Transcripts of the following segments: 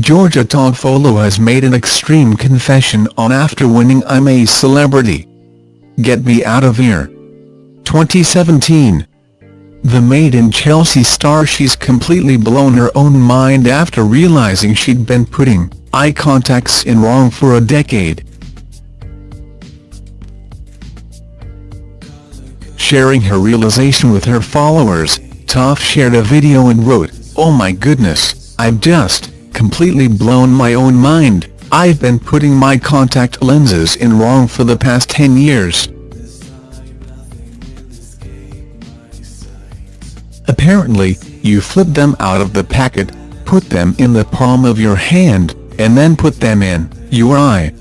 Georgia Toffolo has made an extreme confession on after winning I'm a Celebrity. Get Me Out of Here. 2017 The Made in Chelsea star she's completely blown her own mind after realising she'd been putting eye contacts in wrong for a decade. Sharing her realization with her followers, Toff shared a video and wrote, Oh my goodness, I've just completely blown my own mind, I've been putting my contact lenses in wrong for the past 10 years. Apparently, you flip them out of the packet, put them in the palm of your hand, and then put them in your eye.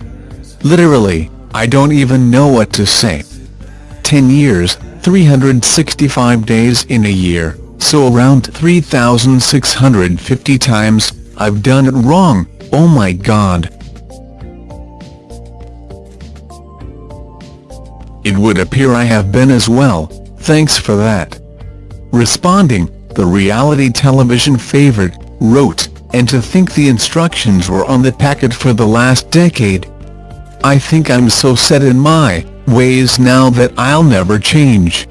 Literally, I don't even know what to say. 10 years, 365 days in a year, so around 3,650 times, I've done it wrong, oh my god. It would appear I have been as well, thanks for that. Responding, the reality television favorite, wrote, and to think the instructions were on the packet for the last decade. I think I'm so set in my ways now that I'll never change.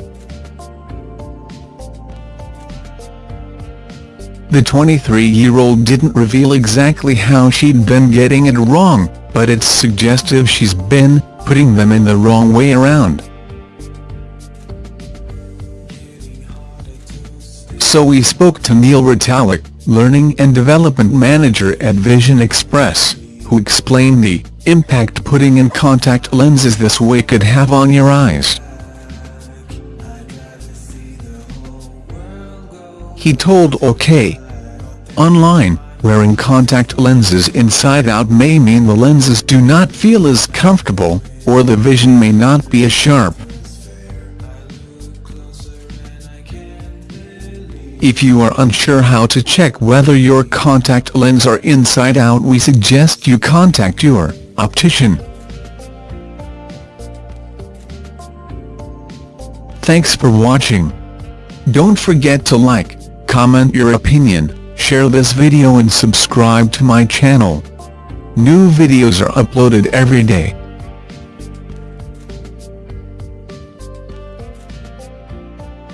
The 23-year-old didn't reveal exactly how she'd been getting it wrong, but it's suggestive she's been putting them in the wrong way around. So we spoke to Neil Retallack, Learning and Development Manager at Vision Express, who explained the impact putting in contact lenses this way could have on your eyes. He told OK! Online, wearing contact lenses inside out may mean the lenses do not feel as comfortable, or the vision may not be as sharp. If you are unsure how to check whether your contact lens are inside out we suggest you contact your optician. Thanks for watching. Don't forget to like, comment your opinion, share this video and subscribe to my channel. New videos are uploaded every day.